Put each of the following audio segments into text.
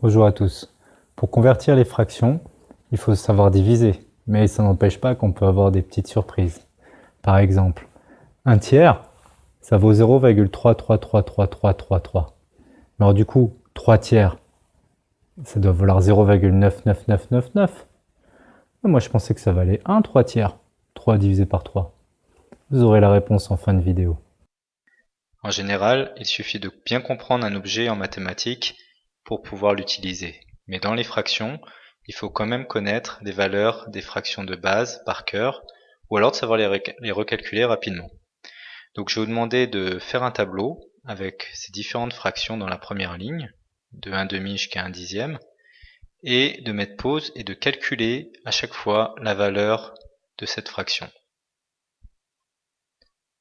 Bonjour à tous. Pour convertir les fractions, il faut savoir diviser, mais ça n'empêche pas qu'on peut avoir des petites surprises. Par exemple, un tiers, ça vaut 0,333333. Alors du coup, 3 tiers, ça doit valoir 0,99999. Moi, je pensais que ça valait 1 3 tiers. 3 divisé par 3. Vous aurez la réponse en fin de vidéo. En général, il suffit de bien comprendre un objet en mathématiques pour pouvoir l'utiliser. Mais dans les fractions, il faut quand même connaître les valeurs des fractions de base par cœur, ou alors de savoir les, recalculer rapidement. Donc je vais vous demander de faire un tableau avec ces différentes fractions dans la première ligne, de 1 demi jusqu'à 1 dixième, et de mettre pause et de calculer à chaque fois la valeur de cette fraction.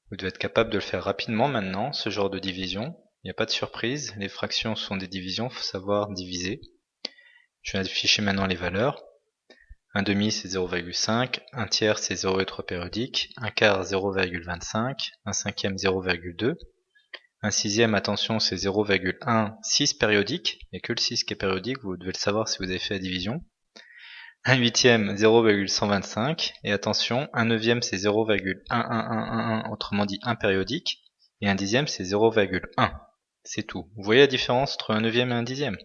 Vous devez être capable de le faire rapidement maintenant, ce genre de division. Il n'y a pas de surprise, les fractions sont des divisions, il faut savoir diviser. Je vais afficher maintenant les valeurs. Un demi c'est 0,5, un tiers c'est 0,3 périodique, un quart 0,25, un cinquième 0,2, un sixième, attention, c'est 0,16 périodique, il n'y a que le 6 qui est périodique, vous devez le savoir si vous avez fait la division. Un huitième, 0,125, et attention, un neuvième c'est 0,11111, autrement dit 1 périodique, et un dixième c'est 0,1. C'est tout. Vous voyez la différence entre un neuvième et un dixième?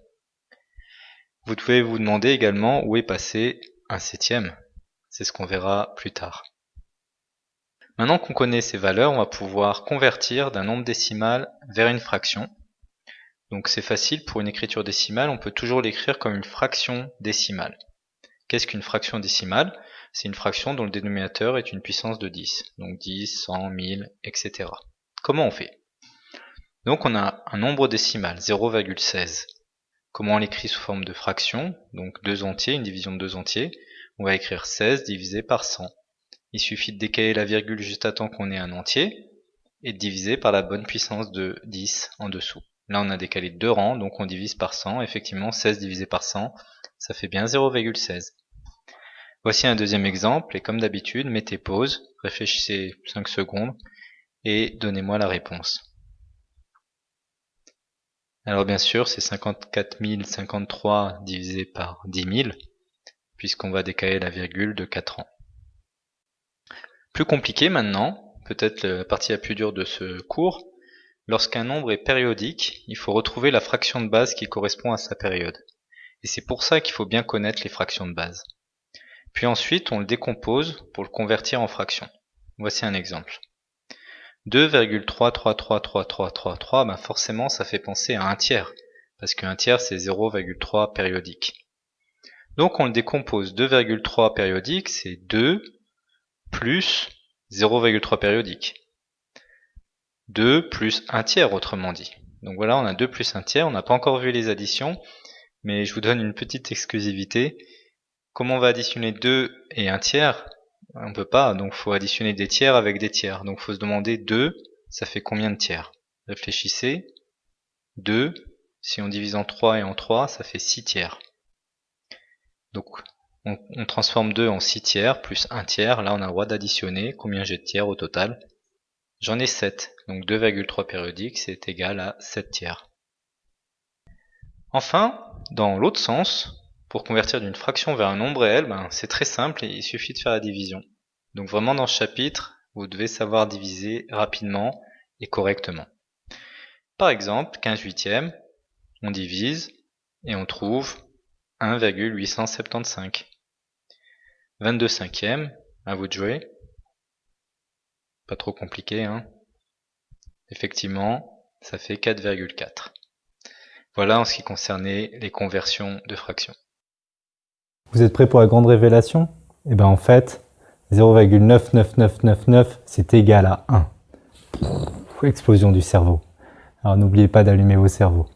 Vous pouvez vous demander également où est passé un septième. C'est ce qu'on verra plus tard. Maintenant qu'on connaît ces valeurs, on va pouvoir convertir d'un nombre décimal vers une fraction. Donc c'est facile, pour une écriture décimale, on peut toujours l'écrire comme une fraction décimale. Qu'est-ce qu'une fraction décimale? C'est une fraction dont le dénominateur est une puissance de 10. Donc 10, 100, 1000, etc. Comment on fait? Donc on a un nombre décimal, 0,16. Comment on l'écrit sous forme de fraction? Donc deux entiers, une division de deux entiers. On va écrire 16 divisé par 100. Il suffit de décaler la virgule juste à temps qu'on ait un entier et de diviser par la bonne puissance de 10 en dessous. Là on a décalé deux rangs, donc on divise par 100. Effectivement, 16 divisé par 100, ça fait bien 0,16. Voici un deuxième exemple, et comme d'habitude, mettez pause, réfléchissez 5 secondes, et donnez-moi la réponse. Alors bien sûr, c'est 54 053 divisé par 10 000, puisqu'on va décaler la virgule de 4 ans. Plus compliqué maintenant, peut-être la partie la plus dure de ce cours, lorsqu'un nombre est périodique, il faut retrouver la fraction de base qui correspond à sa période. Et c'est pour ça qu'il faut bien connaître les fractions de base. Puis ensuite, on le décompose pour le convertir en fraction. Voici un exemple. 2,333333, ben forcément ça fait penser à un tiers, parce qu'un tiers c'est 0,3 périodique. Donc on le décompose 2,3 périodique, c'est 2 plus 0,3 périodique. 2 plus 1 tiers autrement dit. Donc voilà, on a 2 plus 1 tiers, on n'a pas encore vu les additions, mais je vous donne une petite exclusivité. Comment on va additionner 2 et 1 tiers? On peut pas, donc faut additionner des tiers avec des tiers. Donc faut se demander 2, ça fait combien de tiers? Réfléchissez. 2, si on divise en 3 et en 3, ça fait 6 tiers. Donc on, on transforme 2 en 6 tiers plus 1 tiers. Là on a le droit d'additionner. Combien j'ai de tiers au total J'en ai 7. Donc 2,3 périodiques, c'est égal à 7 tiers. Enfin, dans l'autre sens, pour convertir d'une fraction vers un nombre réel, ben, c'est très simple il suffit de faire la division. Donc vraiment dans ce chapitre, vous devez savoir diviser rapidement et correctement. Par exemple, 15 huitièmes, on divise et on trouve 1,875. 22 cinquièmes, à vous de jouer. Pas trop compliqué, hein Effectivement, ça fait 4,4. Voilà en ce qui concernait les conversions de fractions. Vous êtes prêts pour la grande révélation? Eh bien en fait, 0,99999 c'est égal à 1. Explosion du cerveau. Alors n'oubliez pas d'allumer vos cerveaux.